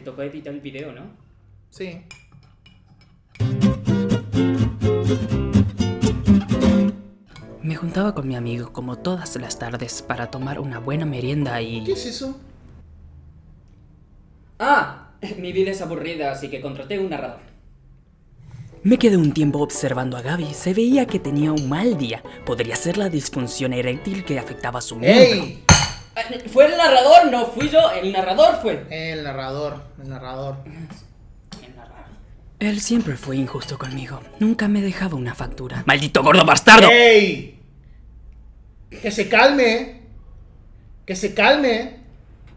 te tocó editar el video, ¿no? Sí. Me juntaba con mi amigo como todas las tardes para tomar una buena merienda y... ¿Qué es eso? Ah, mi vida es aburrida, así que contraté un narrador. Me quedé un tiempo observando a Gaby. Se veía que tenía un mal día. Podría ser la disfunción eréctil que afectaba su miembro. ¡Ey! Eh, Fue el narrador, no fui yo. El narrador fue. El narrador, el narrador. El narrador. Él siempre fue injusto conmigo. Nunca me dejaba una factura. ¡Maldito gordo bastardo! ¡Ey! Que se calme. Que se calme.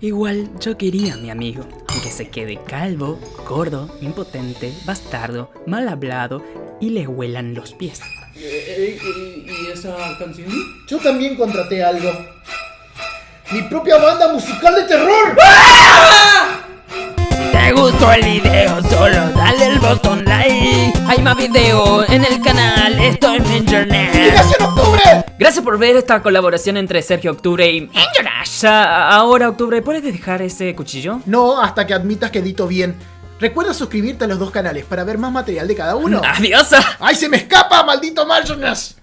Igual yo quería a mi amigo, aunque se quede calvo, gordo, impotente, bastardo, mal hablado y le huelan los pies. ¿Y esa canción? Yo también contraté algo. Mi propia banda musical de terror. Si te gustó el video, solo dale el botón like. Hay más video en el canal, estoy en internet. ¡Liberación Octubre! Gracias por ver esta colaboración entre Sergio Octubre y Jonash. Ahora, Octubre, ¿puedes dejar ese cuchillo? No, hasta que admitas que edito bien. Recuerda suscribirte a los dos canales para ver más material de cada uno. Adiós. ¡Ay, se me escapa, maldito Marjonas!